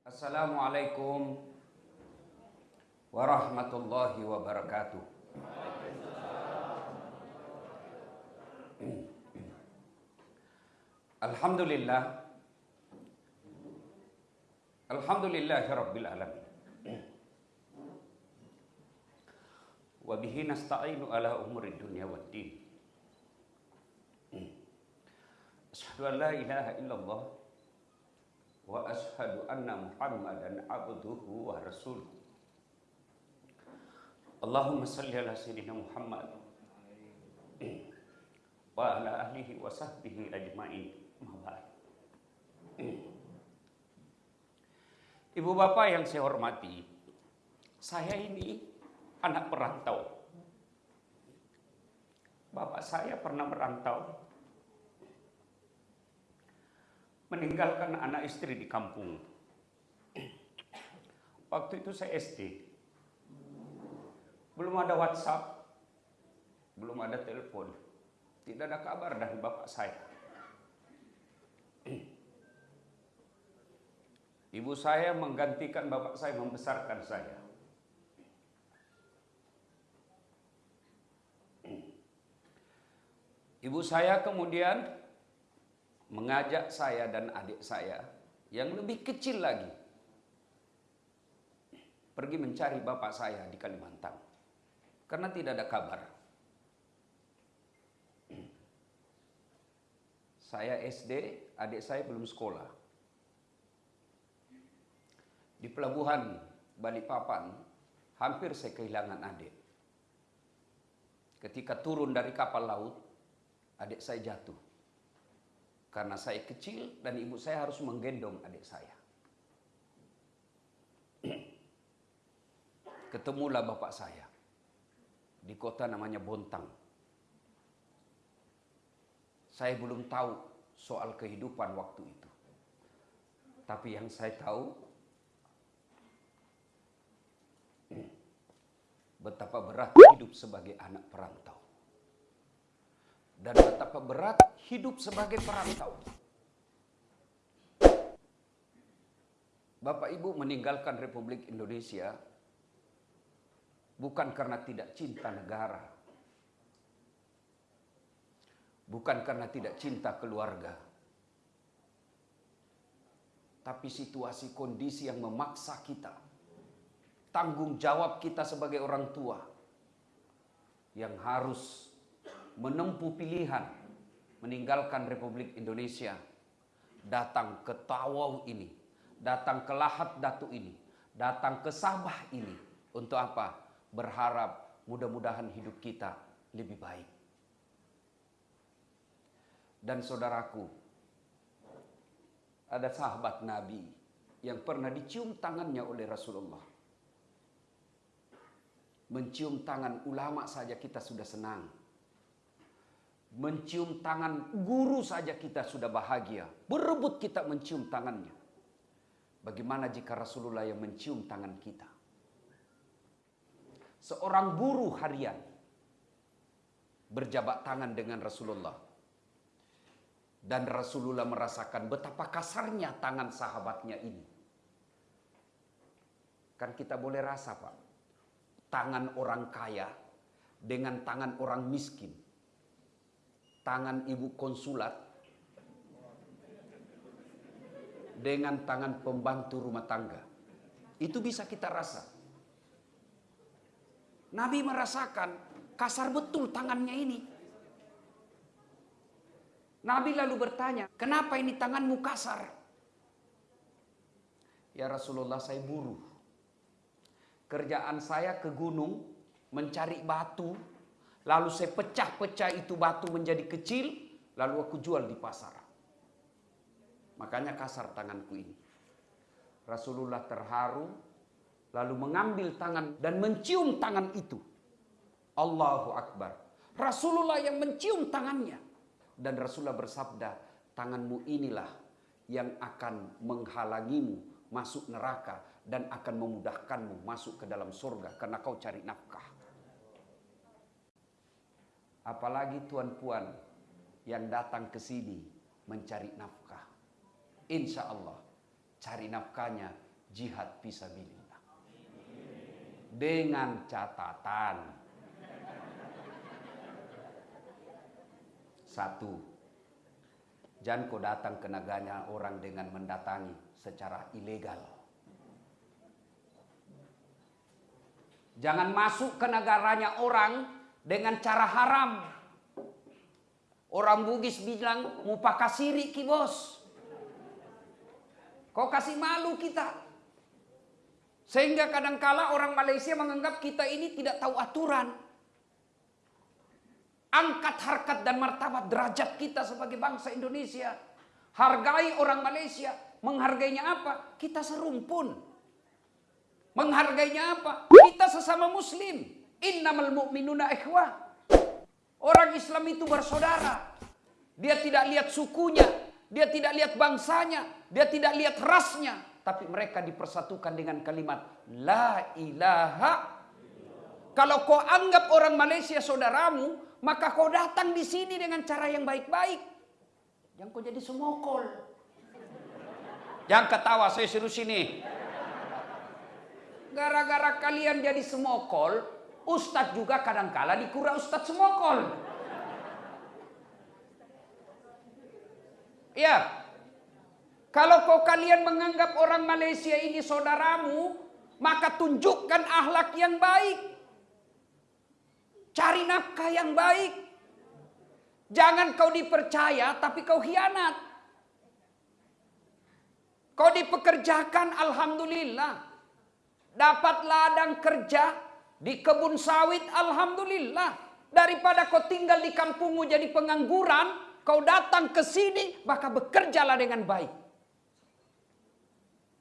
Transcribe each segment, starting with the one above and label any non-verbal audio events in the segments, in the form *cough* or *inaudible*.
Assalamualaikum warahmatullahi wabarakatuh. Alhamdulillah. Alhamdulillah Rabbil Alamin. Wa bihi nasta'inu ala umuri dunya wad din. Ashhadu an la ilaha illallah Wa ashhadu anna muhammadan abduhu wa rasuluh. Allahumma salli ala sayyidina Muhammad. Wa ala ahlihi wa sahbihi ajma'in. Ibu bapak yang saya hormati, saya ini anak perantau. Bapak saya pernah merantau, meninggalkan anak istri di kampung. Waktu itu saya SD, belum ada WhatsApp, belum ada telepon, tidak ada kabar dari bapak saya. Ibu saya menggantikan bapak saya membesarkan saya. Ibu saya kemudian mengajak saya dan adik saya yang lebih kecil lagi pergi mencari bapak saya di Kalimantan karena tidak ada kabar. Saya SD, adik saya belum sekolah. Di pelabuhan Balikpapan, hampir saya kehilangan adik. Ketika turun dari kapal laut, adik saya jatuh. Karena saya kecil dan ibu saya harus menggendong adik saya. *clears throat* Ketemulah bapak saya di kota namanya Bontang. Saya belum tahu soal kehidupan waktu itu. Tapi yang saya tahu *clears throat* betapa berat hidup sebagai anak perantau. Dan betapa berat hidup sebagai perantau. Bapak Ibu meninggalkan Republik Indonesia bukan karena tidak cinta negara Bukan karena tidak cinta keluarga. Tapi situasi kondisi yang memaksa kita. Tanggung jawab kita sebagai orang tua. Yang harus menempuh pilihan. Meninggalkan Republik Indonesia. Datang ke Tawau ini. Datang ke Lahat Datu ini. Datang ke Sabah ini. Untuk apa? Berharap mudah-mudahan hidup kita lebih baik dan saudaraku. Ada sahabat Nabi yang pernah dicium tangannya oleh Rasulullah. Mencium tangan ulama saja kita sudah senang. Mencium tangan guru saja kita sudah bahagia. Berebut kita mencium tangannya. Bagaimana jika Rasulullah yang mencium tangan kita? Seorang buruh harian berjabat tangan dengan Rasulullah dan Rasulullah merasakan betapa kasarnya tangan sahabatnya ini. Kan kita boleh rasa Pak. Tangan orang kaya dengan tangan orang miskin. Tangan ibu konsulat dengan tangan pembantu rumah tangga. Itu bisa kita rasa. Nabi merasakan kasar betul tangannya ini. Nabi lalu bertanya, kenapa ini tanganmu kasar? Ya Rasulullah saya buruh. Kerjaan saya ke gunung mencari batu. Lalu saya pecah-pecah itu batu menjadi kecil. Lalu aku jual di pasar. Makanya kasar tanganku ini. Rasulullah terharu. Lalu mengambil tangan dan mencium tangan itu. Allahu Akbar. Rasulullah yang mencium tangannya. Dan Rasulullah bersabda, tanganmu inilah yang akan menghalangimu masuk neraka dan akan memudahkanmu masuk ke dalam surga karena kau cari nafkah. Apalagi tuan puan yang datang ke sini mencari nafkah. Insya Allah cari nafkahnya jihad fisabilillah. Dengan catatan satu, jangan kau datang ke negaranya orang dengan mendatangi secara ilegal. Jangan masuk ke negaranya orang dengan cara haram. Orang Bugis bilang mupakasiri ki bos. Kau kasih malu kita. Sehingga kadangkala orang Malaysia menganggap kita ini tidak tahu aturan. Angkat harkat dan martabat derajat kita sebagai bangsa Indonesia. Hargai orang Malaysia. Menghargainya apa? Kita serumpun. Menghargainya apa? Kita sesama muslim. Innamal mu'minuna ikhwah. Orang Islam itu bersaudara. Dia tidak lihat sukunya, dia tidak lihat bangsanya, dia tidak lihat rasnya, tapi mereka dipersatukan dengan kalimat la ilaha. Kalau kau anggap orang Malaysia saudaramu, maka kau datang di sini dengan cara yang baik-baik. Jangan kau jadi semokol. Jangan ketawa, saya suruh sini. Gara-gara kalian jadi semokol, Ustadz juga kadangkala dikura Ustadz semokol. Ya. Kalau kau kalian menganggap orang Malaysia ini saudaramu, maka tunjukkan akhlak yang baik. Cari nafkah yang baik. Jangan kau dipercaya tapi kau hianat. Kau dipekerjakan alhamdulillah. Dapat ladang kerja di kebun sawit alhamdulillah. Daripada kau tinggal di kampungmu jadi pengangguran, Kau datang ke sini, maka bekerjalah dengan baik.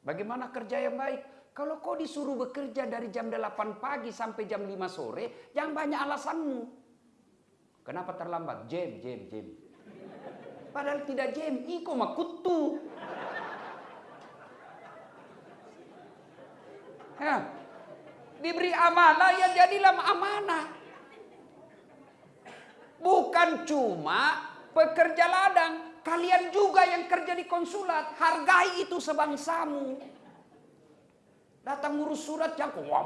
Bagaimana kerja yang baik? Kalau kau disuruh bekerja dari jam 8 pagi sampai jam 5 sore, jangan banyak alasanmu. Kenapa terlambat? Jam, jam, jam. Padahal tidak jam, iko makutu. Ya. Diberi amanah, ya jadilah amanah. Bukan cuma pekerja ladang, kalian juga yang kerja di konsulat, hargai itu sebangsamu. Datang ngurus surat wah.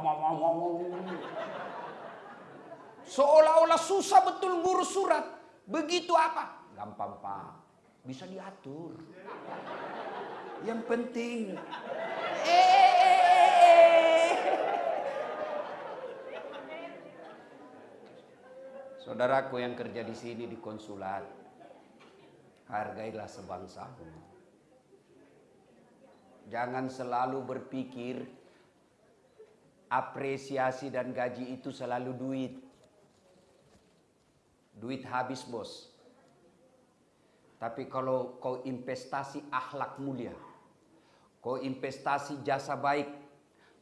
Seolah-olah susah betul ngurus surat. Begitu apa? Gampang pak, bisa diatur. Yang penting, eh, Saudaraku yang kerja di sini di konsulat, hargailah sebangsamu. Jangan selalu berpikir apresiasi dan gaji itu selalu duit. Duit habis bos. Tapi kalau kau investasi akhlak mulia, kau investasi jasa baik,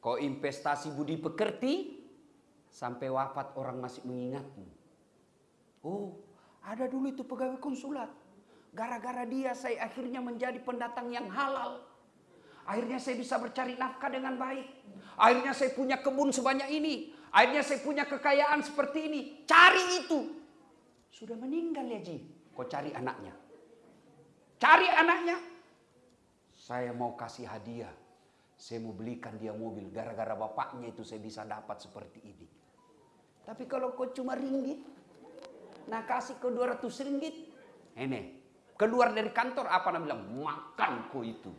kau investasi budi pekerti, sampai wafat orang masih mengingatmu. Oh, ada dulu itu pegawai konsulat. Gara-gara dia saya akhirnya menjadi pendatang yang halal. Akhirnya saya bisa bercari nafkah dengan baik. Akhirnya saya punya kebun sebanyak ini. Akhirnya saya punya kekayaan seperti ini. Cari itu. Sudah meninggal ya Ji. Kau cari anaknya. Cari anaknya. Saya mau kasih hadiah. Saya mau belikan dia mobil. Gara-gara bapaknya itu saya bisa dapat seperti ini. Tapi kalau kau cuma ringgit. Nah kasih ke 200 ringgit. Ini Keluar dari kantor apa namanya bilang makanku itu.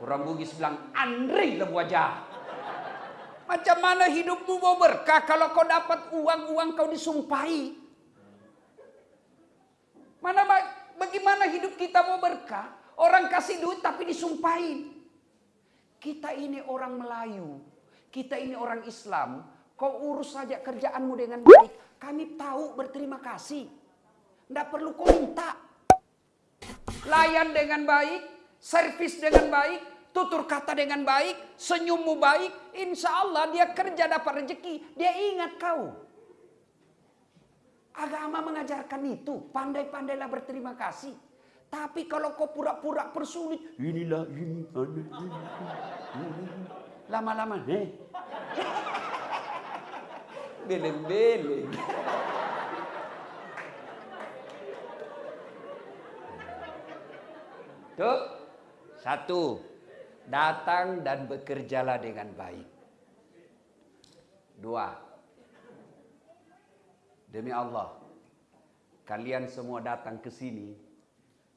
Orang Bugis bilang Andre le wajah. Macam mana hidupmu mau berkah kalau kau dapat uang-uang kau disumpahi? Mana bagaimana hidup kita mau berkah? Orang kasih duit tapi disumpahin. Kita ini orang Melayu. Kita ini orang Islam. Kau urus saja kerjaanmu dengan baik. Kami tahu berterima kasih. Tidak perlu kau minta. Layan dengan baik, servis dengan baik, tutur kata dengan baik, senyummu baik, insya Allah dia kerja dapat rezeki, dia ingat kau. Agama mengajarkan itu, pandai-pandailah berterima kasih. Tapi kalau kau pura-pura persulit, inilah ini, *laughs* lama-lama, eh, beleng-beleng. Tuh, satu. Datang dan bekerjalah dengan baik. Dua. Demi Allah, kalian semua datang ke sini,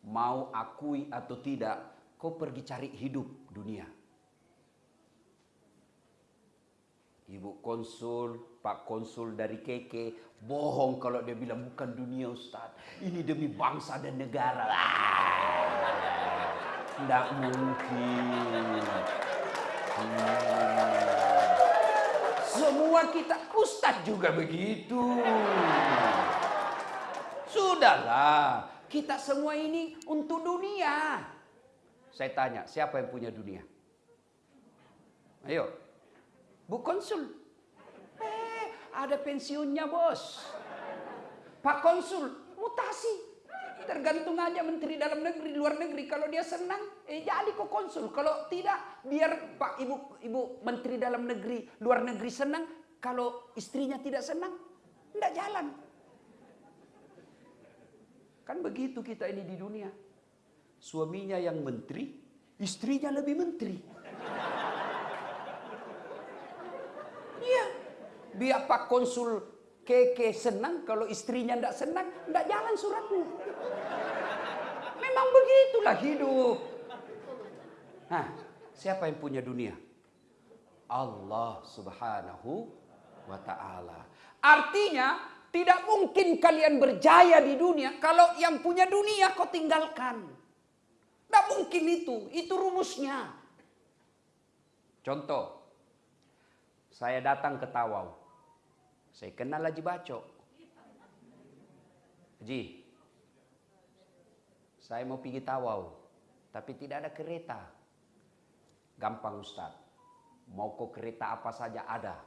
mau akui atau tidak, kau pergi cari hidup dunia. Ibu konsul, Pak konsul dari Keke, bohong kalau dia bilang bukan dunia Ustaz. Ini demi bangsa dan negara. *laughs* Tidak mungkin. Hmm. Semua kita Ustaz juga begitu. Sudahlah, kita semua ini untuk dunia. Saya tanya, siapa yang punya dunia? Ayo, Bu Konsul. Ada pensiunnya bos. Pak Konsul, mutasi. Tergantung aja menteri dalam negeri, luar negeri. Kalau dia senang, eh jadi kok konsul. Kalau tidak, biar Pak Ibu Ibu Menteri dalam negeri, luar negeri senang. Kalau istrinya tidak senang, tidak jalan. Kan begitu kita ini di dunia. Suaminya yang menteri, istrinya lebih menteri. Iya. Biar Pak Konsul Keke senang, kalau istrinya tidak senang, tidak jalan suratnya. Memang begitulah hidup. Nah, siapa yang punya dunia? Allah subhanahu wa ta'ala. Artinya, tidak mungkin kalian berjaya di dunia kalau yang punya dunia kau tinggalkan. Tidak mungkin itu, itu rumusnya. Contoh, saya datang ke Tawau. Saya kenal Haji Baco. Haji, saya mau pergi Tawau, tapi tidak ada kereta. Gampang Ustaz. Mau ke kereta apa saja ada.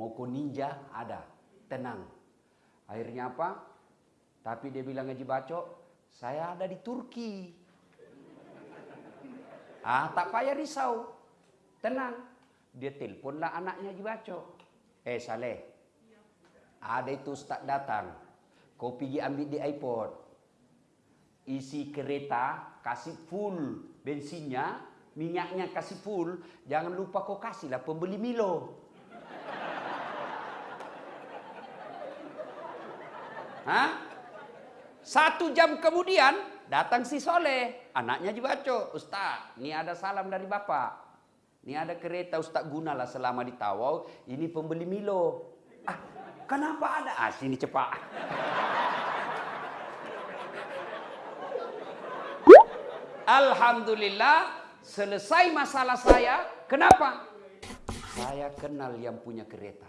Mau ke ninja ada. Tenang. Akhirnya apa? Tapi dia bilang Haji Baco, saya ada di Turki. Ah, tak payah risau. Tenang. Dia teleponlah anaknya Haji Baco. Eh Saleh, ada itu Ustaz datang. Kau pergi ambil di airport. Isi kereta, kasih full bensinnya, minyaknya kasih full. Jangan lupa kau kasihlah pembeli Milo. Hah? Satu jam kemudian datang si Soleh, anaknya Haji Baco. Ustaz, ini ada salam dari Bapak. Ini ada kereta Ustaz gunalah selama di Tawau. Ini pembeli Milo. Ah, kenapa ada? Ah, sini cepat. Alhamdulillah selesai masalah saya. Kenapa? Saya kenal yang punya kereta.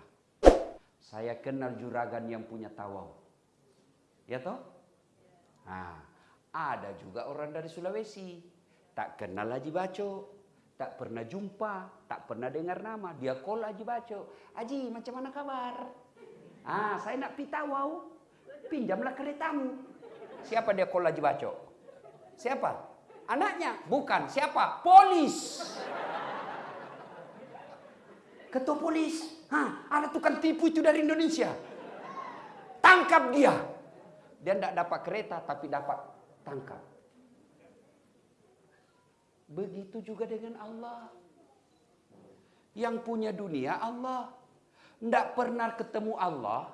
Saya kenal juragan yang punya Tawau. Ya toh? Nah, ada juga orang dari Sulawesi. Tak kenal Haji Baco. Tak pernah jumpa, tak pernah dengar nama. Dia call Haji Baco. Haji, macam mana kabar? Ah, saya nak pita wow. Pinjamlah keretamu. Siapa dia call Haji Baco? Siapa? Anaknya? Bukan. Siapa? Polis. Ketua polis. Hah, ada tukang tipu itu dari Indonesia. Tangkap dia. Dia tidak dapat kereta tapi dapat tangkap. Begitu juga dengan Allah. Yang punya dunia Allah. Tidak pernah ketemu Allah.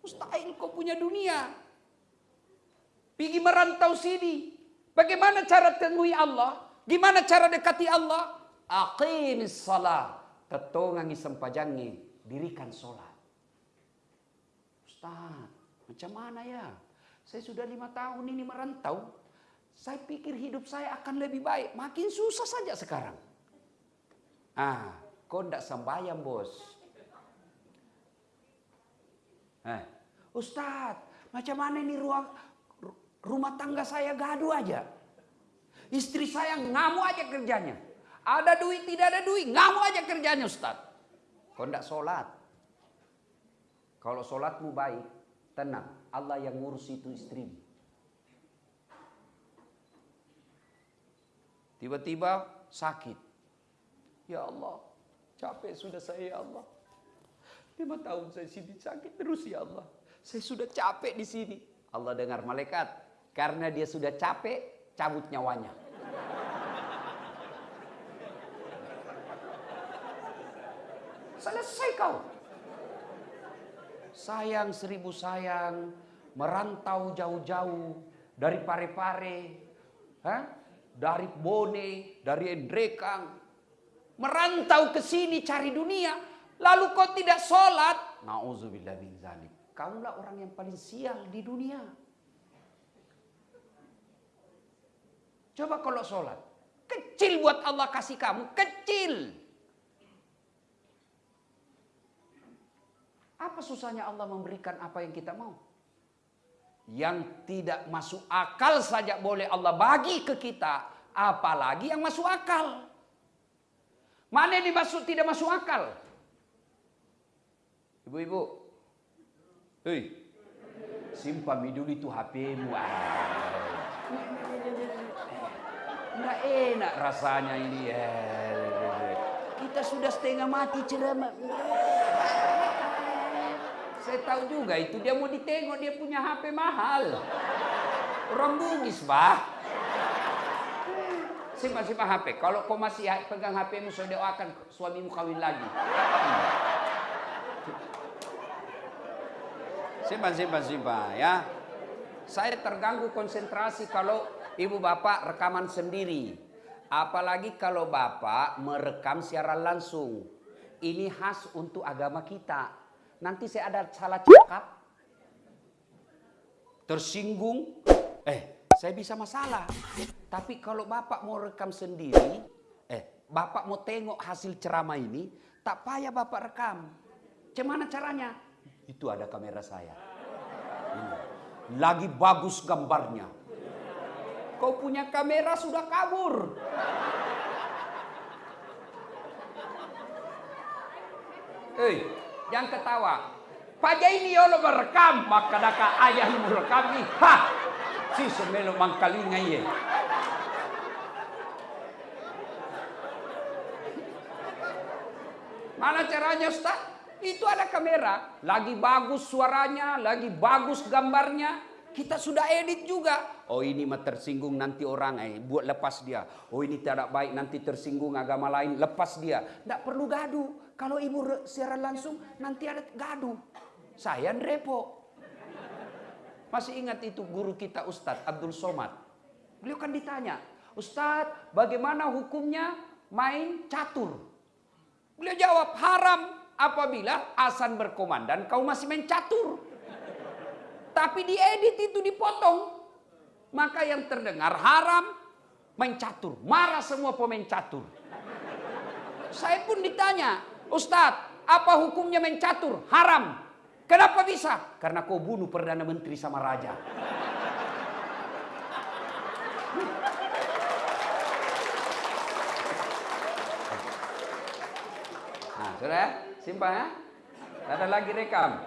Mustahil kau punya dunia. Pergi merantau sini. Bagaimana cara temui Allah? Gimana cara dekati Allah? Aqimis salat. Tetongangi sempajangi. Dirikan sholat. Ustaz, macam mana ya? Saya sudah lima tahun ini merantau. Saya pikir hidup saya akan lebih baik. Makin susah saja sekarang. Ah, kau tidak sembahyang bos. Eh, Ustadz, macam mana ini ruang rumah tangga saya gaduh aja. Istri saya ngamuk aja kerjanya. Ada duit, tidak ada duit, ngamuk aja kerjanya Ustadz. Kau tidak sholat. Kalau sholatmu baik, tenang. Allah yang ngurus itu istrimu. Tiba-tiba sakit. Ya Allah, Capek sudah saya ya Allah. Lima tahun saya sini sakit terus ya Allah. Saya sudah capek di sini. Allah dengar malaikat. Karena dia sudah capek, cabut nyawanya. Selesai kau. Sayang seribu sayang, merantau jauh-jauh dari pare pare dari Bone, dari Endrekang, merantau ke sini cari dunia, lalu kau tidak sholat, nauzubillah min zalik. Kaulah orang yang paling sial di dunia. Coba kalau sholat, kecil buat Allah kasih kamu, kecil. Apa susahnya Allah memberikan apa yang kita mau? Yang tidak masuk akal saja boleh Allah bagi ke kita, apalagi yang masuk akal. Mana yang dimaksud tidak masuk akal? Ibu-ibu, hei, simpan dulu itu HP-mu. Enggak enak rasanya ini. Kita sudah setengah mati ceramah. Saya tahu juga itu dia mau ditengok dia punya HP mahal. Orang bugis, bah. Simpan simpan HP. Kalau kau masih pegang HPmu, saya doakan suamimu kawin lagi. Simpan simpan simpan ya. Saya terganggu konsentrasi kalau ibu bapak rekaman sendiri. Apalagi kalau bapak merekam secara langsung. Ini khas untuk agama kita nanti saya ada salah cakap, tersinggung, eh saya bisa masalah. Tapi kalau bapak mau rekam sendiri, eh bapak mau tengok hasil ceramah ini, tak payah bapak rekam. Cemana caranya? Itu ada kamera saya. Ini. Lagi bagus gambarnya. Kau punya kamera sudah kabur. Eh, yang ketawa. Pak ini yolo merekam, maka daka ayah merekam ni. Ha! Si semelo mangkalinga ye. Mana caranya Ustaz? Itu ada kamera, lagi bagus suaranya, lagi bagus gambarnya. Kita sudah edit juga. Oh ini mah tersinggung nanti orang eh buat lepas dia. Oh ini tidak baik nanti tersinggung agama lain lepas dia. Tidak perlu gaduh. Kalau ibu secara langsung nanti ada gaduh. Saya repo. Masih ingat itu guru kita Ustadz Abdul Somad. Beliau kan ditanya, Ustadz bagaimana hukumnya main catur? Beliau jawab haram apabila asan berkomandan kau masih main catur. Tapi diedit itu dipotong. Maka yang terdengar haram main catur. Marah semua pemain catur. Saya pun ditanya, Ustadz, apa hukumnya main catur? Haram. Kenapa bisa? Karena kau bunuh Perdana Menteri sama Raja. Nah, sudah ya? Simpan ya? Ada lagi rekam.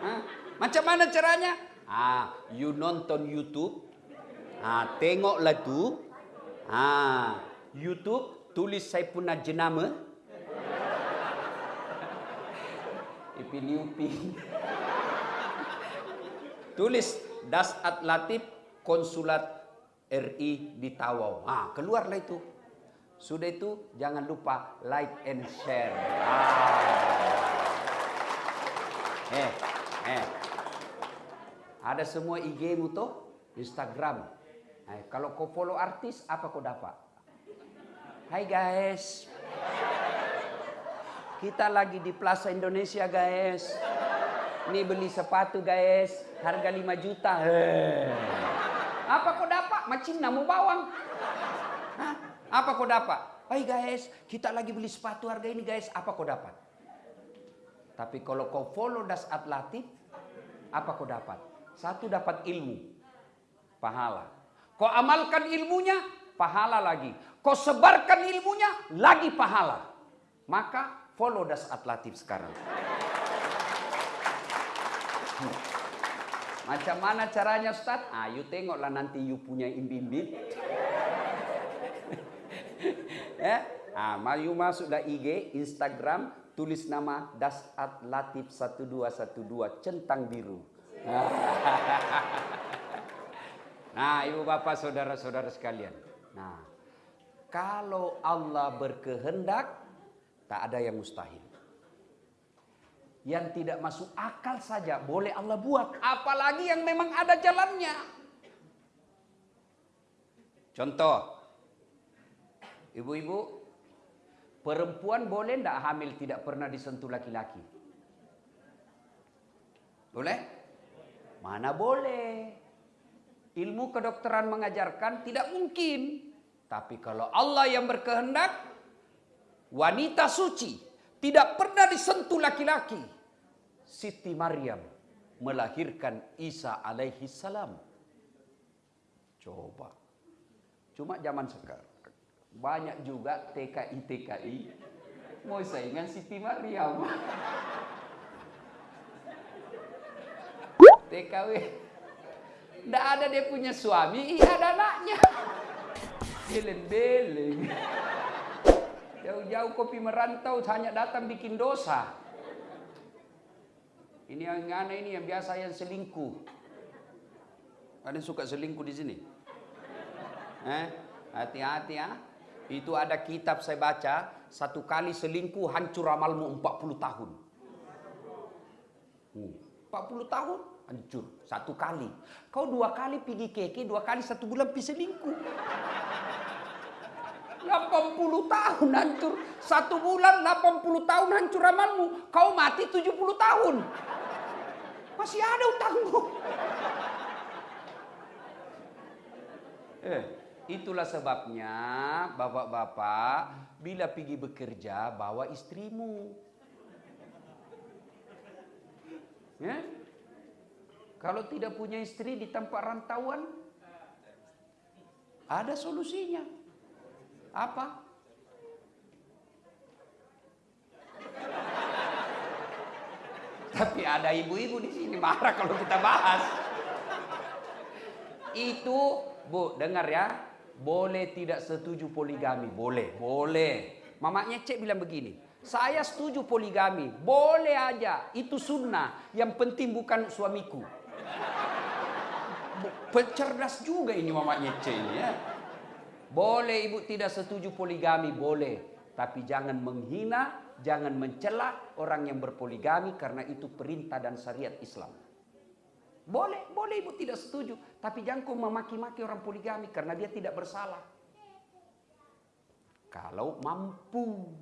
Hah? Macam mana caranya? Ah, you nonton YouTube. Ah, tengoklah tu. Ah, YouTube tulis saya punya jenama. Ipin Upin. tulis Das At Latif Konsulat RI di Tawau. Ah, keluarlah itu. Sudah itu jangan lupa like and share. Ah. Eh, eh. Ada semua IG-mu tuh, Instagram. Nah, kalau kau follow artis, apa kau dapat? Hai guys. Kita lagi di Plaza Indonesia guys. Ini beli sepatu guys, harga 5 juta. Hei. Apa kau dapat? Macam namu bawang. Hah? Apa kau dapat? Hai guys, kita lagi beli sepatu harga ini guys. Apa kau dapat? Tapi kalau kau follow Das Atlatif, apa kau dapat? Satu dapat ilmu, pahala. Kau amalkan ilmunya, pahala lagi. Kau sebarkan ilmunya, lagi pahala. Maka follow Das Atlatif sekarang. Hmm. Macam mana caranya Ustaz? Ah, tengoklah nanti you punya imbim-imbim. ya, *laughs* ah, you masuklah IG, Instagram, tulis nama Das Atlatif 1212 centang biru. *laughs* nah, ibu bapak, saudara-saudara sekalian. Nah, kalau Allah berkehendak, Tak ada yang mustahil. Yang tidak masuk akal saja boleh Allah buat. Apalagi yang memang ada jalannya. Contoh. Ibu-ibu. Perempuan boleh tidak hamil tidak pernah disentuh laki-laki? Boleh? Mana boleh. Ilmu kedokteran mengajarkan tidak mungkin. Tapi kalau Allah yang berkehendak, wanita suci tidak pernah disentuh laki-laki. Siti Maryam melahirkan Isa alaihi salam. Coba. Cuma zaman sekarang. Banyak juga TKI-TKI mau saingan Siti Maryam. TKW. Tidak ada dia punya suami, iya ada anaknya. Beleng-beleng. Jauh-jauh kopi merantau hanya datang bikin dosa. Ini yang aneh ini yang biasa yang selingkuh. Ada yang suka selingkuh di sini? Eh, hati-hati ya. Itu ada kitab saya baca, satu kali selingkuh hancur amalmu 40 tahun. Hmm, 40 tahun hancur satu kali. Kau dua kali pergi keke, dua kali satu bulan pergi selingkuh. 80 tahun hancur. Satu bulan 80 tahun hancur amalmu. Kau mati 70 tahun. Masih ada utangmu. Eh, itulah sebabnya bapak-bapak bila pergi bekerja bawa istrimu. Ya? Kalau tidak punya istri di tempat rantauan, ada solusinya. Apa? Tapi ada ibu-ibu di sini marah kalau kita bahas. Itu, Bu, dengar ya. Boleh tidak setuju poligami? Boleh, boleh. Mamanya Cek bilang begini. Saya setuju poligami. Boleh aja. Itu sunnah. Yang penting bukan suamiku. Pencerdas juga ini mamanya Cek ini ya. Boleh ibu tidak setuju poligami, boleh. Tapi jangan menghina, jangan mencela orang yang berpoligami karena itu perintah dan syariat Islam. Boleh, boleh ibu tidak setuju. Tapi jangan kau memaki-maki orang poligami karena dia tidak bersalah. Kalau mampu.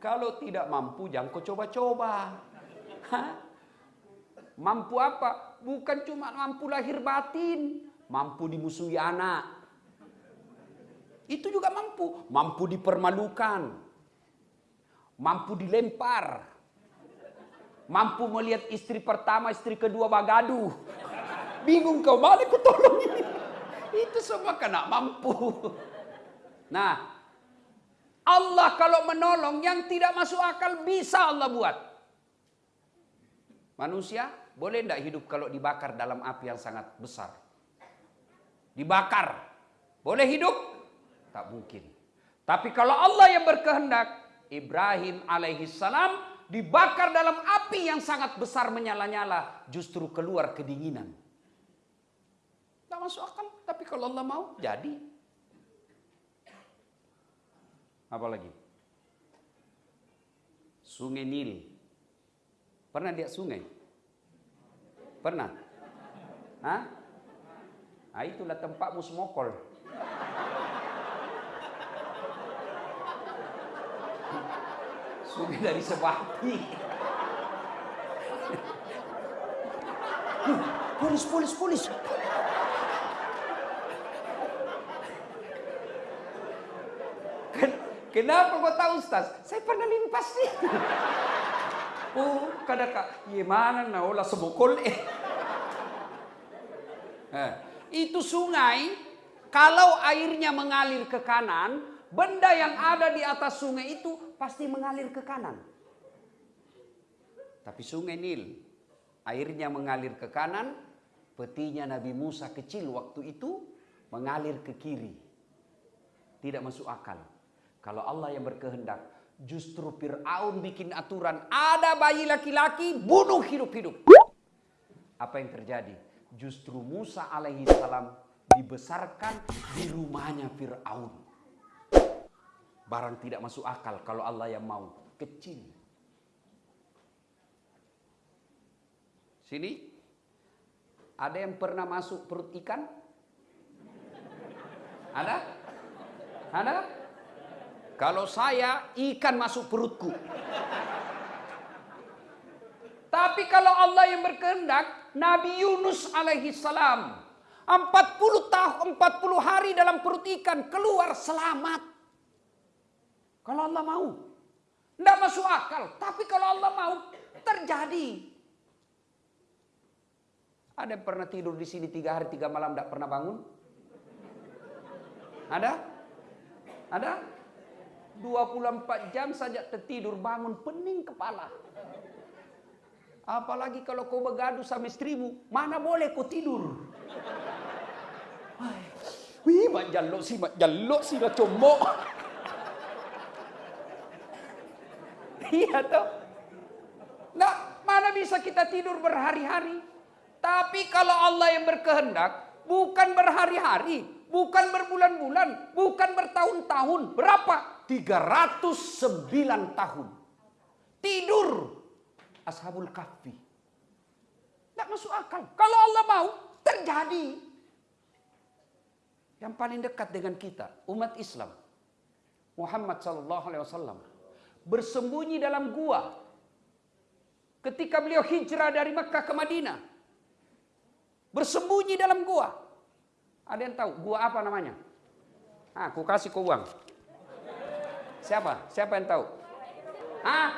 Kalau tidak mampu jangan kau coba-coba. Mampu apa? Bukan cuma mampu lahir batin. Mampu dimusuhi anak itu juga mampu. Mampu dipermalukan. Mampu dilempar. Mampu melihat istri pertama, istri kedua bagadu. Bingung kau balik ku tolong ini. Itu semua kena mampu. Nah, Allah kalau menolong yang tidak masuk akal bisa Allah buat. Manusia boleh tidak hidup kalau dibakar dalam api yang sangat besar? Dibakar. Boleh hidup? Tak mungkin. Tapi kalau Allah yang berkehendak, Ibrahim alaihi salam dibakar dalam api yang sangat besar menyala-nyala, justru keluar kedinginan. Tak masuk akal, tapi kalau Allah mau, jadi. Apa lagi? Sungai Nil. Pernah lihat sungai? Pernah? Hah? Nah, itulah tempatmu semokol. Sungai dari Sebati. Polis, polis, polis. Kenapa kau tahu Ustaz? Saya pernah limpas sih. Oh, kada kak, gimana na olah sebokol eh. eh. Itu sungai, kalau airnya mengalir ke kanan, benda yang ada di atas sungai itu pasti mengalir ke kanan. Tapi sungai Nil, airnya mengalir ke kanan, petinya Nabi Musa kecil waktu itu mengalir ke kiri. Tidak masuk akal. Kalau Allah yang berkehendak, justru Fir'aun bikin aturan, ada bayi laki-laki, bunuh hidup-hidup. Apa yang terjadi? Justru Musa alaihi salam dibesarkan di rumahnya Fir'aun. Barang tidak masuk akal kalau Allah yang mau. Kecil. Sini. Ada yang pernah masuk perut ikan? Ada? Ada? Kalau saya, ikan masuk perutku. Tapi kalau Allah yang berkehendak, Nabi Yunus alaihi salam 40 tahun 40 hari dalam perut ikan keluar selamat. Kalau Allah mau. Tidak masuk akal, tapi kalau Allah mau terjadi. Ada yang pernah tidur di sini tiga hari tiga malam tidak pernah bangun? Ada? Ada? 24 jam saja tertidur bangun pening kepala. Apalagi kalau kau bergaduh sama istrimu, mana boleh kau tidur? Wih, mak jaluk sih, mak jaluk sih, mak comok. Iya toh. Nah, mana bisa kita tidur berhari-hari? Tapi kalau Allah yang berkehendak, bukan berhari-hari, bukan berbulan-bulan, bukan bertahun-tahun. Berapa? 309 tahun. Tidur Ashabul Kahfi. Tidak masuk akal. Kalau Allah mau, terjadi. Yang paling dekat dengan kita, umat Islam. Muhammad sallallahu alaihi wasallam bersembunyi dalam gua ketika beliau hijrah dari Mekah ke Madinah. Bersembunyi dalam gua. Ada yang tahu gua apa namanya? Ah, aku kasih kau uang. Siapa? Siapa yang tahu? Ah,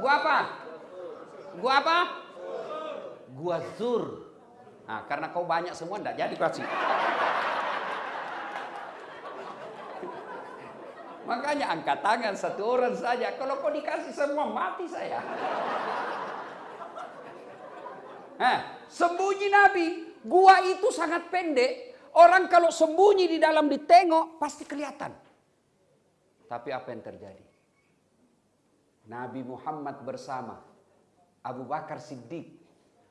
gua apa? Gua apa? Gua zur. Nah, karena kau banyak semua enggak jadi kasih. Makanya angkat tangan satu orang saja. Kalau kau dikasih semua mati saya. Eh, sembunyi Nabi. Gua itu sangat pendek. Orang kalau sembunyi di dalam ditengok pasti kelihatan. Tapi apa yang terjadi? Nabi Muhammad bersama Abu Bakar Siddiq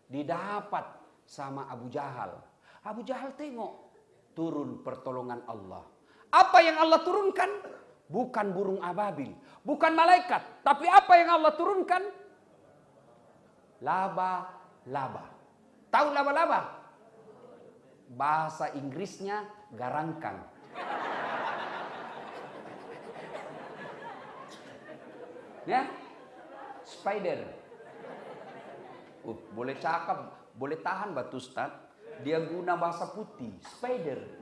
didapat sama Abu Jahal. Abu Jahal tengok turun pertolongan Allah. Apa yang Allah turunkan? Bukan burung ababil, bukan malaikat, tapi apa yang Allah turunkan? Laba-laba. Tahu laba-laba? Bahasa Inggrisnya garangkang. Ya? Spider. Uh, boleh cakap, boleh tahan batu Ustaz. Dia guna bahasa putih, spider.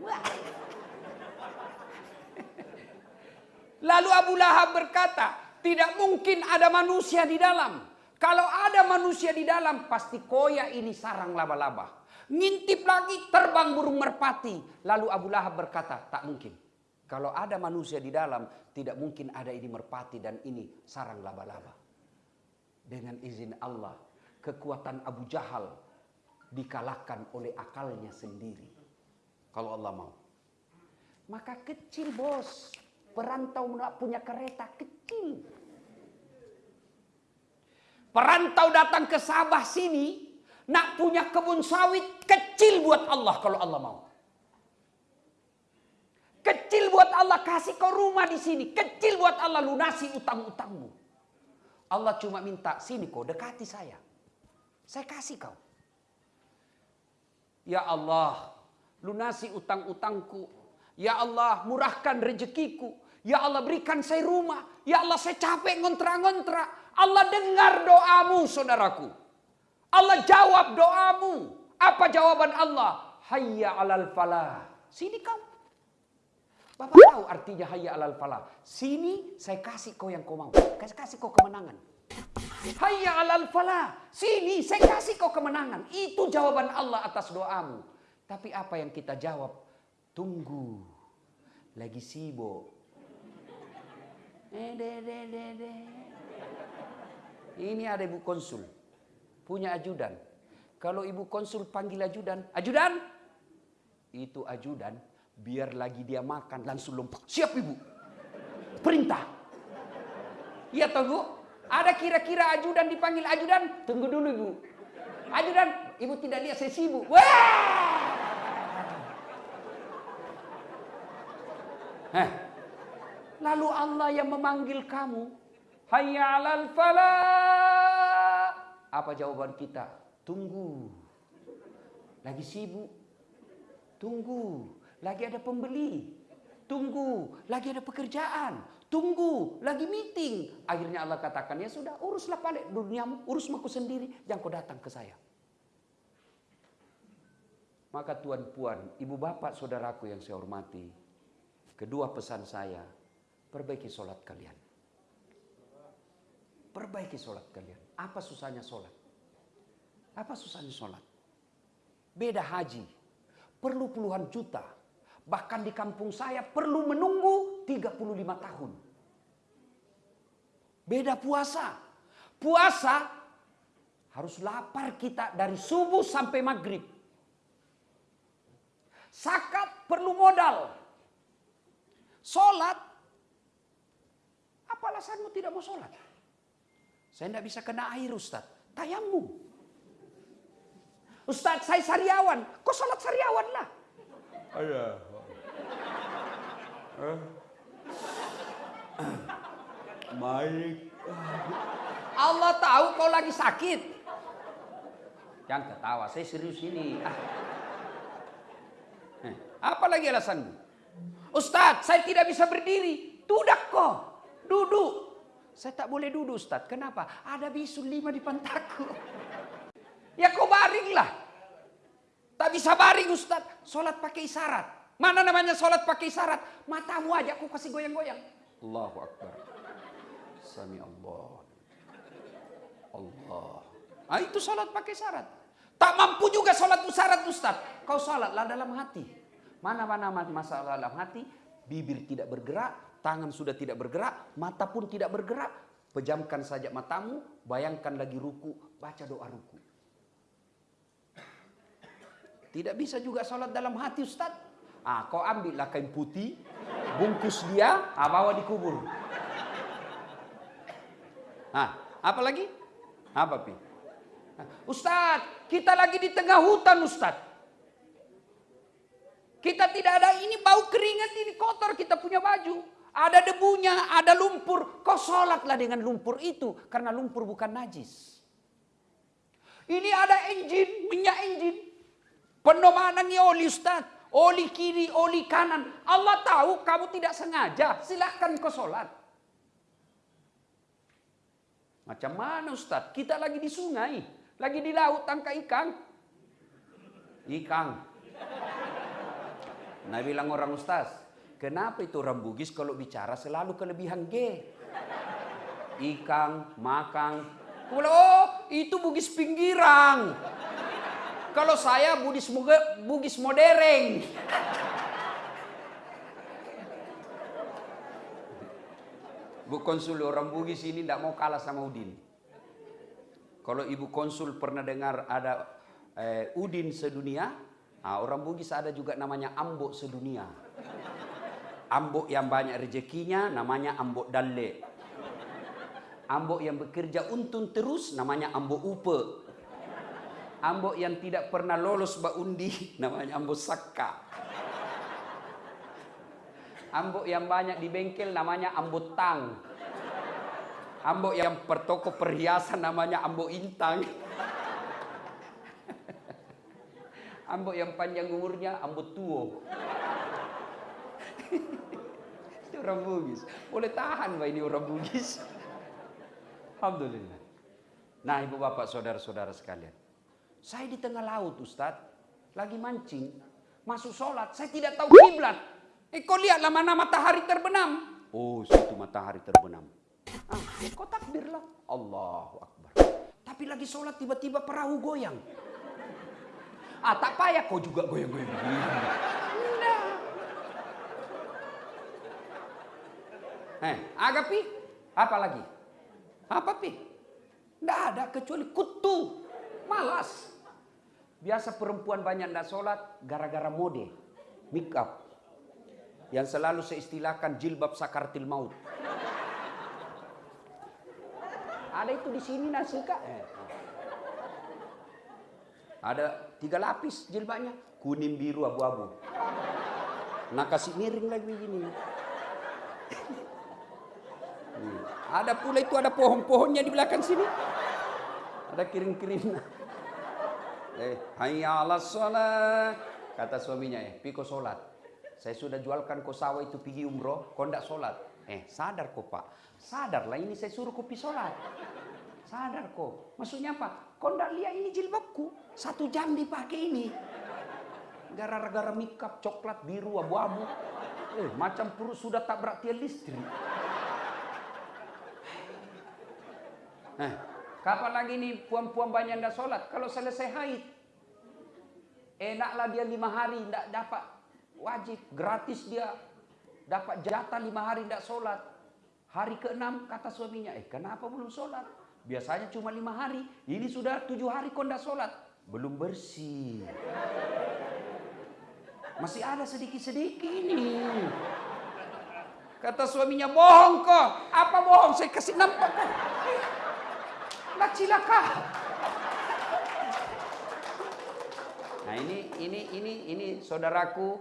Lalu Abu Lahab berkata, tidak mungkin ada manusia di dalam. Kalau ada manusia di dalam, pasti koya ini sarang laba-laba. Ngintip lagi terbang burung merpati. Lalu Abu Lahab berkata, tak mungkin. Kalau ada manusia di dalam, tidak mungkin ada ini merpati dan ini sarang laba-laba. Dengan izin Allah, kekuatan Abu Jahal dikalahkan oleh akalnya sendiri. Kalau Allah mau. Maka kecil bos. Perantau punya kereta kecil. Perantau datang ke Sabah sini. Nak punya kebun sawit kecil buat Allah kalau Allah mau. Kecil buat Allah kasih kau rumah di sini. Kecil buat Allah lunasi utang-utangmu. Allah cuma minta sini kau dekati saya. Saya kasih kau. Ya Allah, lunasi utang-utangku. Ya Allah, murahkan rezekiku. Ya Allah, berikan saya rumah. Ya Allah, saya capek ngontra-ngontra. Allah dengar doamu, saudaraku. Allah jawab doamu. Apa jawaban Allah? Hayya alal falah. Sini kau. Bapak tahu artinya hayya alal falah. Sini saya kasih kau yang kau mau. Saya kasih kau kemenangan. Hayya alal falah. Sini saya kasih kau kemenangan. Itu jawaban Allah atas doamu. Tapi apa yang kita jawab? Tunggu. Lagi sibuk. Eh. Ini ada ibu konsul. Punya ajudan. Kalau ibu konsul panggil ajudan. Ajudan! Itu ajudan. Biar lagi dia makan langsung lompat. Siap ibu. Perintah. Iya toh bu. Ada kira-kira ajudan dipanggil ajudan. Tunggu dulu ibu. Ajudan. Ibu tidak lihat saya sibuk. Wah! Heh. Lalu Allah yang memanggil kamu. Hayya alal falah. Apa jawaban kita? Tunggu. Lagi sibuk. Tunggu. Lagi ada pembeli. Tunggu. Lagi ada pekerjaan. Tunggu. Lagi meeting. Akhirnya Allah katakan, ya sudah uruslah balik duniamu. Urus aku sendiri. Jangan kau datang ke saya. Maka tuan puan, ibu bapak, saudaraku yang saya hormati. Kedua pesan saya, perbaiki sholat kalian. Perbaiki sholat kalian. Apa susahnya sholat? Apa susahnya sholat? Beda haji. Perlu puluhan juta. Bahkan di kampung saya perlu menunggu 35 tahun. Beda puasa. Puasa harus lapar kita dari subuh sampai maghrib. Sakat perlu modal. Sholat. Apa alasanmu tidak mau sholat? Saya tidak bisa kena air Ustaz. Tayamum. Ustaz saya sariawan. Kok sholat sariawan lah? Iya. Baik. Allah tahu kau lagi sakit. Jangan ketawa, saya serius ini. Ah. Eh, apa lagi alasanmu? Ustadz, saya tidak bisa berdiri. Tudak kok, duduk. Saya tak boleh duduk Ustadz. Kenapa? Ada bisul lima di pantaku. *laughs* Ya kau baringlah. Tak bisa baring Ustadz. Sholat pakai isyarat. Mana namanya sholat pakai isyarat? Matamu aja aku kasih goyang-goyang. Allahu Akbar. Sami Allah. Allah. Ah itu sholat pakai syarat. Tak mampu juga sholat syarat Ustaz. Kau sholatlah dalam hati. Mana-mana masalah dalam hati. Bibir tidak bergerak. Tangan sudah tidak bergerak. Mata pun tidak bergerak. Pejamkan saja matamu. Bayangkan lagi ruku. Baca doa ruku. Tidak bisa juga sholat dalam hati Ustaz. Ah, kau ambillah kain putih. Bungkus dia. Ah, bawa dikubur. Ah, apa lagi? Apa pi? Ustadz, kita lagi di tengah hutan Ustadz. Kita tidak ada ini bau keringat ini kotor kita punya baju. Ada debunya, ada lumpur. Kau sholatlah dengan lumpur itu. Karena lumpur bukan najis. Ini ada engine, minyak engine. Penomanannya oli Ustadz. Oli kiri, oli kanan. Allah tahu kamu tidak sengaja. Silahkan kau sholat. Macam mana Ustadz? Kita lagi di sungai. Lagi di laut tangkap ikan. Ikan. Nah bilang orang Ustaz, kenapa itu orang Bugis kalau bicara selalu kelebihan G? Ikan, makan. Oh, itu Bugis pinggiran. Kalau saya Bugis, Bugis modern. Bu konsul orang Bugis ini tidak mau kalah sama Udin. Kalau ibu konsul pernah dengar ada eh, Udin sedunia, nah, orang Bugis ada juga namanya Ambok sedunia. Ambok yang banyak rezekinya namanya Ambok Dalle. Ambok yang bekerja untung terus namanya Ambok Upe. Ambok yang tidak pernah lolos baundi *laughs* namanya Ambok Sakka. Ambok yang banyak di bengkel namanya Ambok Tang. Ambok yang pertoko perhiasan namanya Ambok Intang. *laughs* Ambok yang panjang umurnya Ambok Tuo. *laughs* Itu orang Bugis. Boleh tahan Pak ini orang Bugis. Alhamdulillah. Nah ibu bapak saudara-saudara sekalian. Saya di tengah laut Ustadz. Lagi mancing. Masuk sholat. Saya tidak tahu kiblat. Eh kau lihatlah mana matahari terbenam. Oh situ matahari terbenam. Ah, kau takbirlah. Allahu Akbar. Tapi lagi sholat tiba-tiba perahu goyang. Ah tak payah kau juga goyang-goyang. Eh, agapi? Apa lagi? Apa pi? Enggak ada kecuali kutu. Malas. Biasa perempuan banyak tidak sholat gara-gara mode. Make up. Yang selalu saya istilahkan jilbab sakartil maut. Ada itu di sini nasi kak. Eh. Ada tiga lapis jilbabnya. Kuning, biru, abu-abu. Nah kasih miring lagi begini. Ada pula itu ada pohon-pohonnya di belakang sini. Ada kirim-kirim. Eh, hayya ala sholat. Kata suaminya, eh, piko sholat. Saya sudah jualkan kau sawah itu pergi umroh, kau ndak sholat. Eh, sadar kau pak. Sadarlah ini saya suruh pergi sholat. Sadar kau. Maksudnya apa? Kau ndak lihat ini jilbabku. Satu jam dipakai ini. Gara-gara mikap, coklat, biru, abu-abu. Eh, macam perut sudah tak beraktian listrik. Nah, kapan lagi nih puan-puan banyak ndak sholat? Kalau selesai haid, enaklah dia lima hari ndak dapat wajib gratis dia dapat jatah lima hari ndak sholat. Hari keenam kata suaminya, eh kenapa belum sholat? Biasanya cuma lima hari, ini sudah tujuh hari kau ndak sholat, belum bersih. Masih ada sedikit-sedikit ini. Kata suaminya, bohong kok. Apa bohong? Saya kasih nampak. Lah cilaka. Nah ini, ini, ini, ini saudaraku,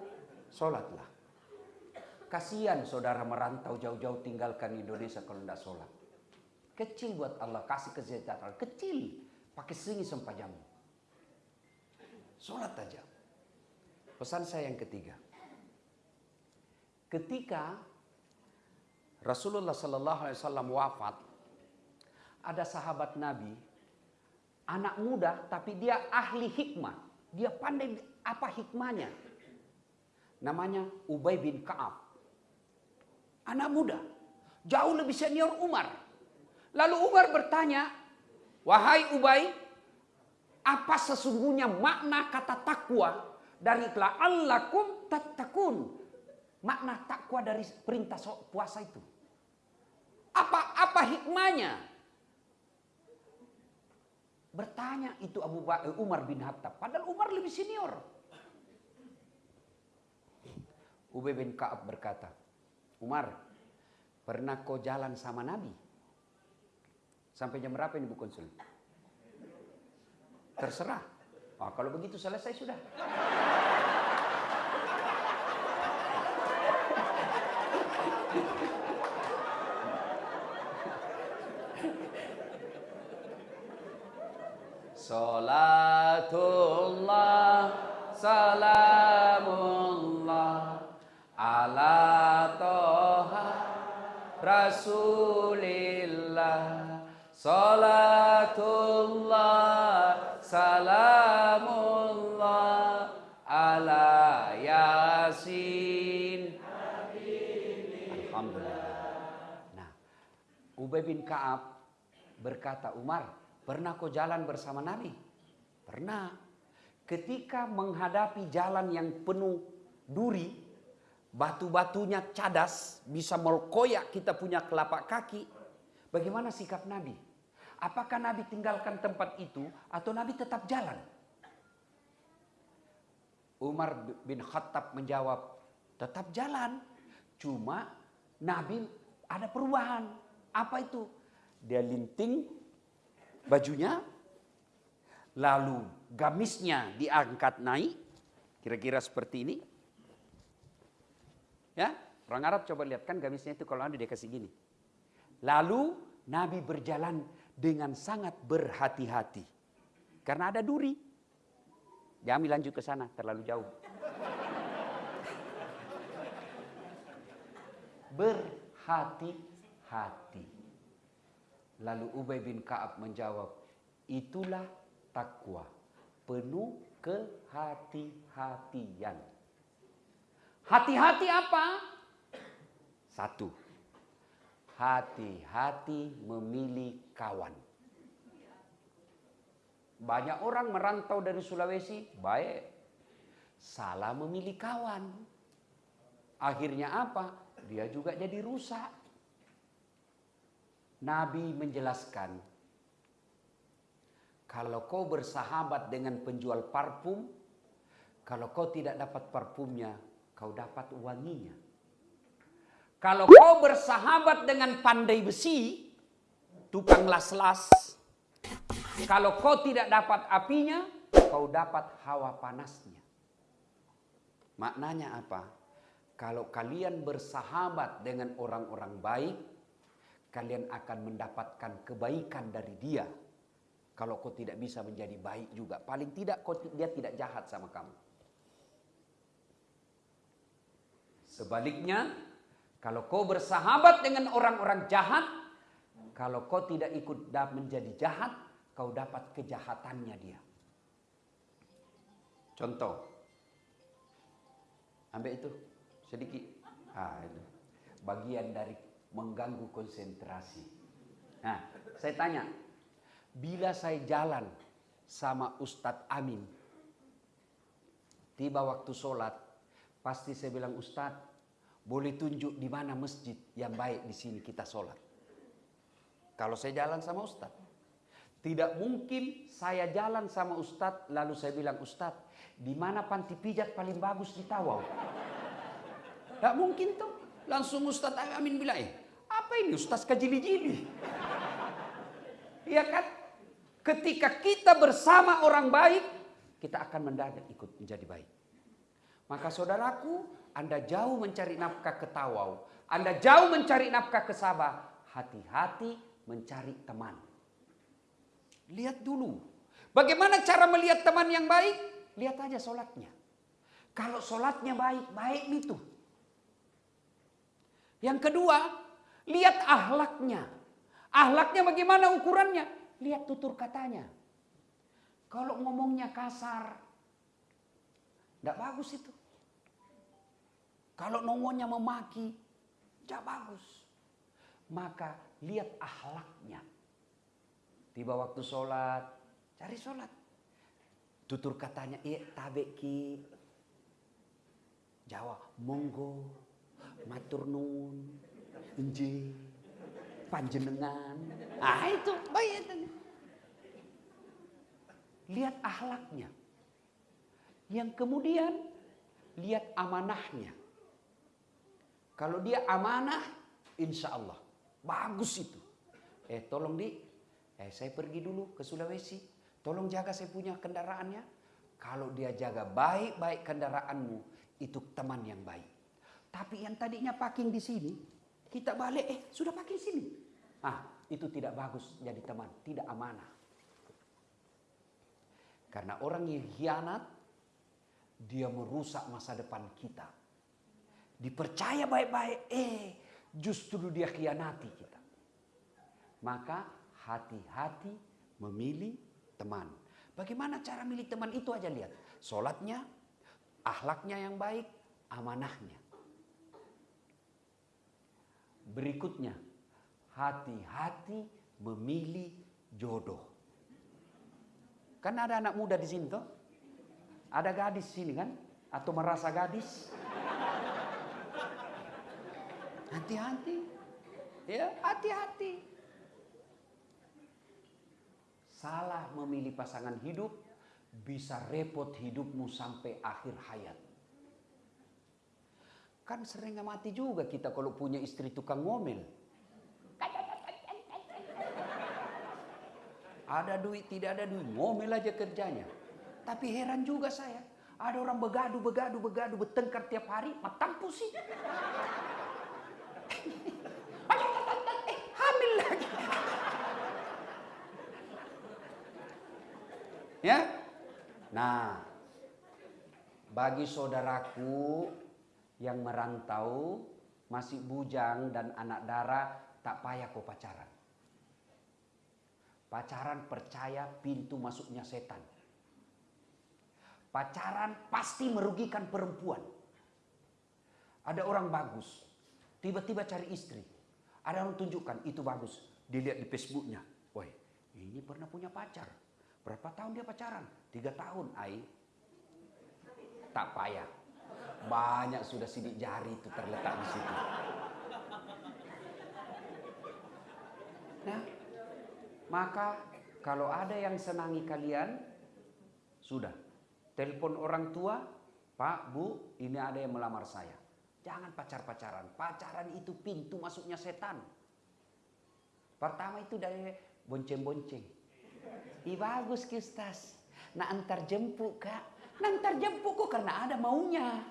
sholatlah. Kasihan saudara merantau jauh-jauh tinggalkan Indonesia kalau tidak sholat. Kecil buat Allah, kasih kesejahteraan. Kecil, pakai singi sampai jamu. Sholat aja. Pesan saya yang ketiga. Ketika Rasulullah Sallallahu Alaihi Wasallam wafat, ada sahabat Nabi, anak muda tapi dia ahli hikmah. Dia pandai apa hikmahnya. Namanya Ubay bin Ka'ab. Anak muda, jauh lebih senior Umar. Lalu Umar bertanya, "Wahai Ubay, apa sesungguhnya makna kata takwa dari la'allakum tattaqun. Makna takwa dari perintah puasa itu. Apa apa hikmahnya? Bertanya itu Abu Bakar Umar bin Khattab. Padahal Umar lebih senior. Ubay bin Ka'ab berkata, Umar, pernah kau jalan sama Nabi? Sampai jam berapa ini Bu Konsul? Terserah. Oh, kalau begitu selesai sudah. Ubay bin Ka'ab berkata Umar pernah kau jalan bersama Nabi? Pernah. Ketika menghadapi jalan yang penuh duri, batu-batunya cadas, bisa melkoyak kita punya telapak kaki. Bagaimana sikap Nabi? Apakah Nabi tinggalkan tempat itu atau Nabi tetap jalan? Umar bin Khattab menjawab, tetap jalan. Cuma Nabi ada perubahan. Apa itu? Dia linting bajunya, lalu gamisnya diangkat naik, kira-kira seperti ini. Ya, orang Arab coba lihat kan gamisnya itu kalau ada dia kasih gini. Lalu Nabi berjalan dengan sangat berhati-hati. Karena ada duri. Jangan lanjut ke sana, terlalu jauh. *laughs* Berhati-hati. Lalu Ubay bin Ka'ab menjawab, itulah takwa, penuh kehati-hatian. Hati-hati apa? Satu, hati-hati memilih kawan. Banyak orang merantau dari Sulawesi, baik. Salah memilih kawan. Akhirnya apa? Dia juga jadi rusak. Nabi menjelaskan, kalau kau bersahabat dengan penjual parfum, kalau kau tidak dapat parfumnya, kau dapat wanginya. Kalau kau bersahabat dengan pandai besi, tukang las-las, kalau kau tidak dapat apinya, kau dapat hawa panasnya. Maknanya apa? Kalau kalian bersahabat dengan orang-orang baik, kalian akan mendapatkan kebaikan dari dia. Kalau kau tidak bisa menjadi baik juga, paling tidak kau, dia tidak jahat sama kamu. Sebaliknya, kalau kau bersahabat dengan orang-orang jahat, kalau kau tidak ikut menjadi jahat, kau dapat kejahatannya dia. Contoh, ambil itu sedikit. Ah, itu. Bagian dari mengganggu konsentrasi. Nah, saya tanya, bila saya jalan sama Ustadz Amin, tiba waktu sholat, pasti saya bilang Ustadz, boleh tunjuk di mana masjid yang baik di sini kita sholat. Kalau saya jalan sama Ustadz. Tidak mungkin saya jalan sama Ustadz, lalu saya bilang, Ustadz, di mana panti pijat paling bagus di Tawau? Tidak mungkin tuh. Langsung Ustadz Amin bilang, eh, apa ini Ustadz kajili-jili? Iya kan? Ketika kita bersama orang baik, kita akan mendadak ikut menjadi baik. Maka saudaraku, Anda jauh mencari nafkah ke Tawau. Anda jauh mencari nafkah ke Sabah. Hati-hati mencari teman. Lihat dulu. Bagaimana cara melihat teman yang baik? Lihat aja sholatnya. Kalau sholatnya baik, baik itu. Yang kedua, lihat ahlaknya. Ahlaknya bagaimana ukurannya? Lihat tutur katanya. Kalau ngomongnya kasar, tidak bagus itu. Kalau nongolnya memaki, tidak bagus. Maka lihat ahlaknya. Tiba waktu sholat, cari sholat. Tutur katanya, iya tabeki. Jawa, monggo, matur nun, enji, panjenengan. Ah itu baik Lihat ahlaknya. Yang kemudian lihat amanahnya. Kalau dia amanah, insya Allah bagus itu. Eh tolong di, eh saya pergi dulu ke Sulawesi. Tolong jaga saya punya kendaraannya. Kalau dia jaga baik-baik kendaraanmu, itu teman yang baik. Tapi yang tadinya parking di sini, kita balik, eh sudah parking sini. Ah, itu tidak bagus jadi teman, tidak amanah. Karena orang yang hianat, dia merusak masa depan kita. Dipercaya baik-baik, eh justru dia khianati kita. Maka hati-hati memilih teman. Bagaimana cara milih teman itu aja lihat. Sholatnya, ahlaknya yang baik, amanahnya. Berikutnya, hati-hati memilih jodoh. Kan ada anak muda di sini toh? Ada gadis sini kan? Atau merasa gadis? Hati-hati. Ya, hati-hati. Salah memilih pasangan hidup bisa repot hidupmu sampai akhir hayat. Kan sering mati juga kita kalau punya istri tukang ngomel. Ada duit, tidak ada duit, ngomel aja kerjanya. Tapi heran juga saya, ada orang begadu, begadu, begadu, bertengkar tiap hari, matang pusing. eh, ya? Nah, bagi saudaraku yang merantau, masih bujang dan anak darah, tak payah kau pacaran. Pacaran percaya pintu masuknya setan. Pacaran pasti merugikan perempuan. Ada orang bagus, tiba-tiba cari istri. Ada orang tunjukkan itu bagus, dilihat di Facebooknya. Woi, ini pernah punya pacar. Berapa tahun dia pacaran? Tiga tahun, ai. Tak payah. Banyak sudah sidik jari itu terletak di situ. Nah, maka kalau ada yang senangi kalian, sudah. Telepon orang tua, Pak, Bu, ini ada yang melamar saya. Jangan pacar-pacaran. Pacaran itu pintu masuknya setan. Pertama itu dari bonceng-bonceng. Ih bagus kistas. Nah antar jemput kak. Nah antar jemput kok karena ada maunya.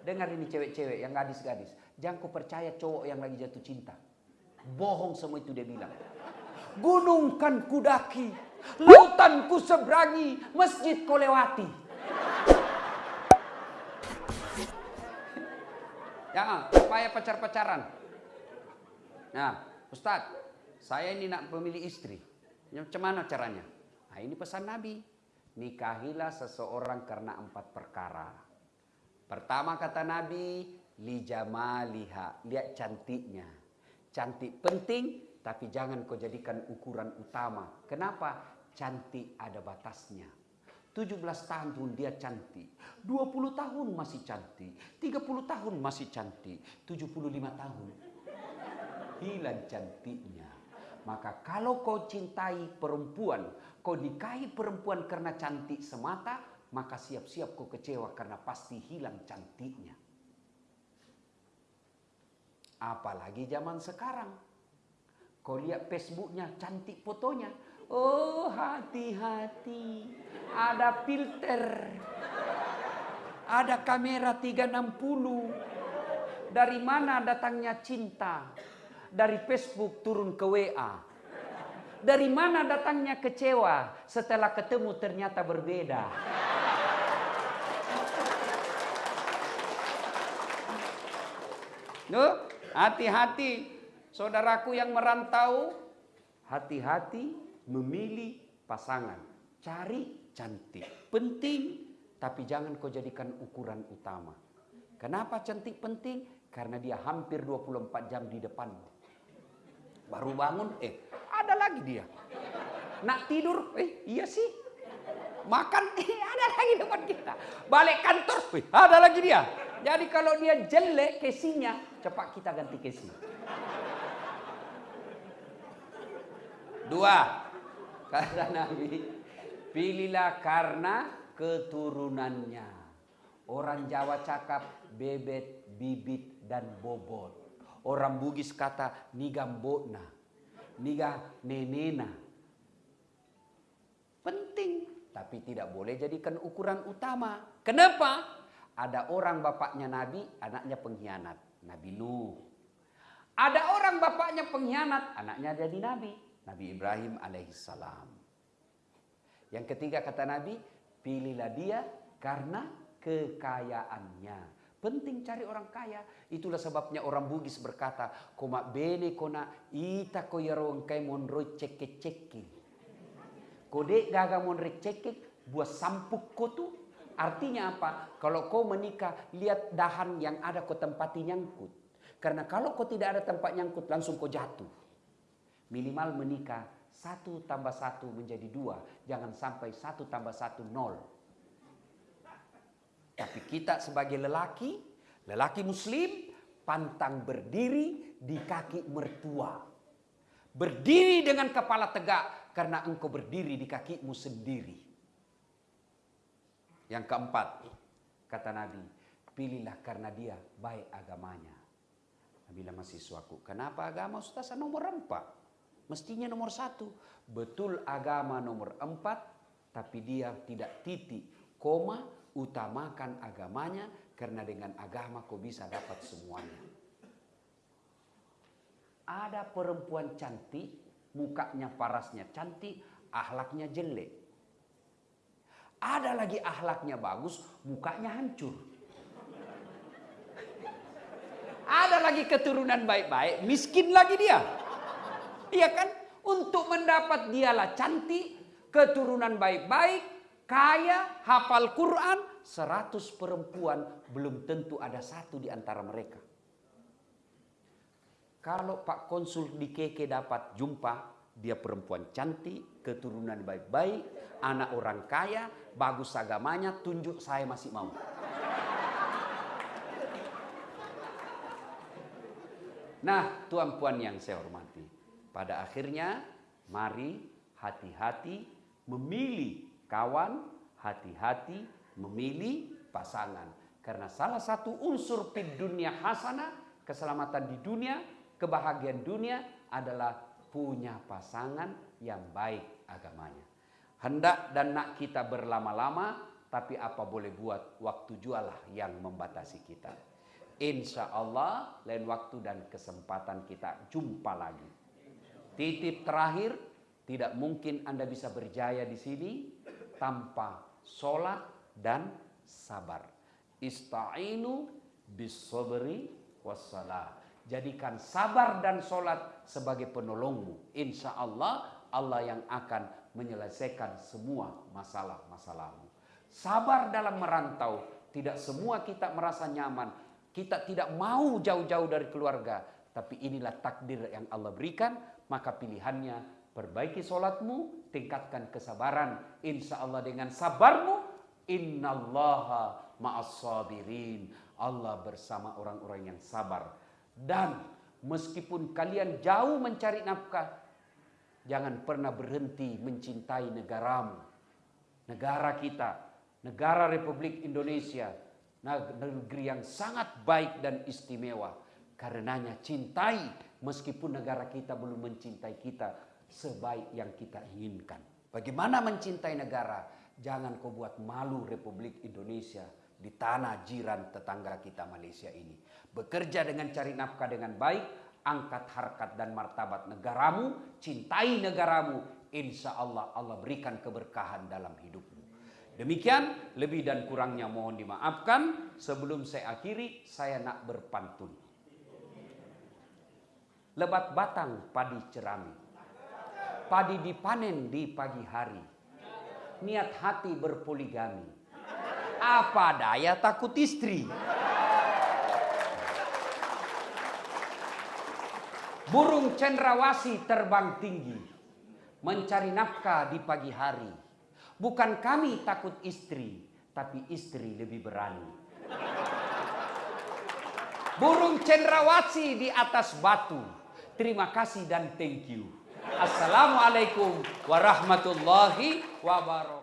Dengar ini cewek-cewek yang gadis-gadis. Jangan ku percaya cowok yang lagi jatuh cinta. Bohong semua itu dia bilang. Gunung kan kudaki, lautan ku seberangi, masjid kau lewati. Jangan, supaya pacar-pacaran. Nah, Ustadz, saya ini nak pemilih istri. Macam mana caranya? Nah, ini pesan Nabi. Nikahilah seseorang karena empat perkara. Pertama kata Nabi, lijamaliha, lihat cantiknya. Cantik penting, tapi jangan kau jadikan ukuran utama. Kenapa? Cantik ada batasnya. 17 tahun dia cantik, 20 tahun masih cantik, 30 tahun masih cantik, 75 tahun hilang cantiknya. Maka kalau kau cintai perempuan, kau nikahi perempuan karena cantik semata, maka siap-siap kau kecewa karena pasti hilang cantiknya. Apalagi zaman sekarang. Kau lihat Facebooknya cantik fotonya. Oh hati-hati. Ada filter. Ada kamera 360. Dari mana datangnya cinta? Dari Facebook turun ke WA. Dari mana datangnya kecewa setelah ketemu ternyata berbeda? Hati-hati. Saudaraku yang merantau, hati-hati memilih pasangan. Cari cantik. Penting, tapi jangan kau jadikan ukuran utama. Kenapa cantik penting? Karena dia hampir 24 jam di depanmu. Baru bangun, eh ada lagi dia. Nak tidur, eh iya sih. Makan, eh ada lagi depan kita. Balik kantor, eh ada lagi dia. Jadi kalau dia jelek kesinya, cepat kita ganti kesi. Dua, kata Nabi, pilihlah karena keturunannya. Orang Jawa cakap bebet, bibit, dan bobot. Orang Bugis kata nigambona, niga nenena. Penting, tapi tidak boleh jadikan ukuran utama. Kenapa? Ada orang bapaknya Nabi, anaknya pengkhianat. Nabi Nuh. Ada orang bapaknya pengkhianat, anaknya jadi Nabi. Nabi Ibrahim alaihissalam. Yang ketiga kata Nabi, pilihlah dia karena kekayaannya. Penting cari orang kaya. Itulah sebabnya orang Bugis berkata, koma bene kona ita ko yarong kai monroi cekek cekek. Kode gaga monroi cekek buat sampuk ko tu. Artinya apa? Kalau kau menikah, lihat dahan yang ada kau tempati nyangkut. Karena kalau kau tidak ada tempat nyangkut, langsung kau jatuh. Minimal menikah, satu tambah satu menjadi dua. Jangan sampai satu tambah satu nol. Tapi kita sebagai lelaki, lelaki muslim, pantang berdiri di kaki mertua. Berdiri dengan kepala tegak karena engkau berdiri di kakimu sendiri. Yang keempat, kata Nabi, pilihlah karena dia baik agamanya. Bilang mahasiswaku, kenapa agama Ustaz nomor empat? Mestinya nomor satu. Betul agama nomor empat, tapi dia tidak titik, koma, utamakan agamanya, karena dengan agama kau bisa dapat semuanya. Ada perempuan cantik, mukanya parasnya cantik, ahlaknya jelek. Ada lagi ahlaknya bagus, mukanya hancur. Ada lagi keturunan baik-baik, miskin lagi dia. Iya kan? Untuk mendapat dialah cantik, keturunan baik-baik, kaya, hafal Quran, 100 perempuan belum tentu ada satu di antara mereka. Kalau Pak Konsul di Keke dapat jumpa, dia perempuan cantik, keturunan baik-baik, anak orang kaya, bagus agamanya, tunjuk saya masih mau. Nah, tuan puan yang saya hormati, pada akhirnya mari hati-hati memilih kawan, hati-hati memilih pasangan. Karena salah satu unsur di dunia hasanah, keselamatan di dunia, kebahagiaan dunia adalah punya pasangan yang baik agamanya. Hendak dan nak kita berlama-lama, tapi apa boleh buat waktu jualah yang membatasi kita. Insya Allah lain waktu dan kesempatan kita jumpa lagi. Titip terakhir, tidak mungkin Anda bisa berjaya di sini tanpa sholat dan sabar. Ista'inu bisobri wassalah. Jadikan sabar dan sholat sebagai penolongmu. Insya Allah, Allah yang akan menyelesaikan semua masalah-masalahmu. Sabar dalam merantau. Tidak semua kita merasa nyaman kita tidak mau jauh-jauh dari keluarga, tapi inilah takdir yang Allah berikan, maka pilihannya perbaiki solatmu, tingkatkan kesabaran. Insya Allah dengan sabarmu, innallaha ma'as sabirin. Allah bersama orang-orang yang sabar. Dan meskipun kalian jauh mencari nafkah, jangan pernah berhenti mencintai negaramu. Negara kita, negara Republik Indonesia, negeri yang sangat baik dan istimewa. Karenanya cintai meskipun negara kita belum mencintai kita sebaik yang kita inginkan. Bagaimana mencintai negara? Jangan kau buat malu Republik Indonesia di tanah jiran tetangga kita Malaysia ini. Bekerja dengan cari nafkah dengan baik, angkat harkat dan martabat negaramu, cintai negaramu, insya Allah Allah berikan keberkahan dalam hidupmu. Demikian lebih dan kurangnya mohon dimaafkan. Sebelum saya akhiri, saya nak berpantun. Lebat batang padi cerami. Padi dipanen di pagi hari. Niat hati berpoligami. Apa daya takut istri? Burung cendrawasi terbang tinggi. Mencari nafkah di pagi hari Bukan kami takut istri, tapi istri lebih berani. Burung cendrawasih di atas batu. Terima kasih dan thank you. Assalamualaikum warahmatullahi wabarakatuh.